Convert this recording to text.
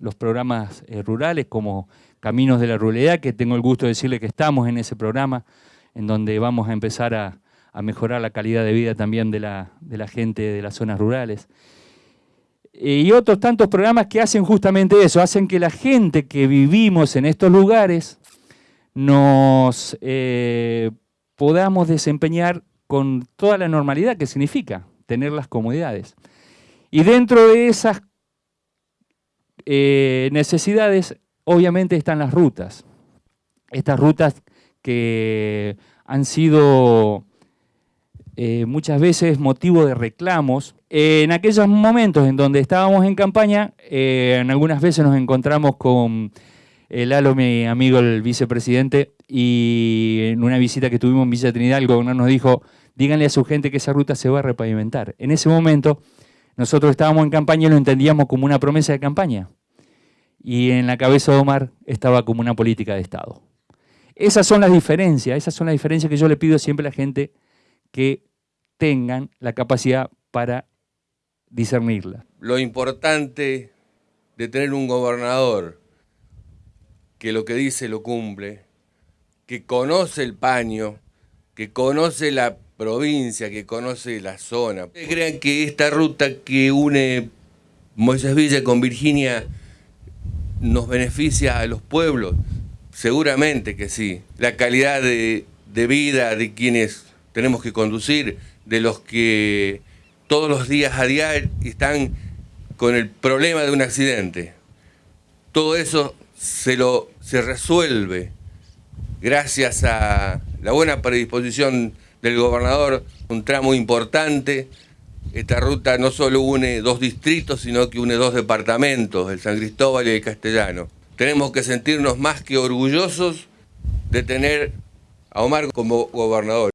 los programas eh, rurales como Caminos de la Ruralidad, que tengo el gusto de decirle que estamos en ese programa, en donde vamos a empezar a, mejorar la calidad de vida también de la, gente de las zonas rurales. Eh, y otros tantos programas que hacen justamente eso, hacen que la gente que vivimos en estos lugares nos eh, podamos desempeñar con toda la normalidad que significa tener las comodidades. Y dentro de esas eh, necesidades, obviamente están las rutas. Estas rutas que han sido eh, muchas veces motivo de reclamos. en aquellos momentos en donde estábamos en campaña, eh, en algunas veces nos encontramos con el Lalo, mi amigo, el vicepresidente, y en una visita que tuvimos en Villa Trinidad, el gobernador nos dijo, díganle a su gente que esa ruta se va a repavimentar. En ese momento, nosotros estábamos en campaña y lo entendíamos como una promesa de campaña. Y en la cabeza de Omar estaba como una política de Estado. Esas son las diferencias, esas son las diferencias que yo le pido siempre a la gente que tengan la capacidad para discernirla. Lo importante de tener un gobernador que lo que dice lo cumple, que conoce el paño, que conoce la provincia, que conoce la zona. ¿Ustedes creen que esta ruta que une Moisés Villa con Virginia nos beneficia a los pueblos? Seguramente que sí. La calidad de, de vida de quienes tenemos que conducir, de los que todos los días a diario están con el problema de un accidente. Todo eso se, lo, se resuelve gracias a la buena predisposición del gobernador, un tramo importante. Esta ruta no solo une dos distritos, sino que une dos departamentos, el San Cristóbal y el Castellano. Tenemos que sentirnos más que orgullosos de tener a Omar como gobernador.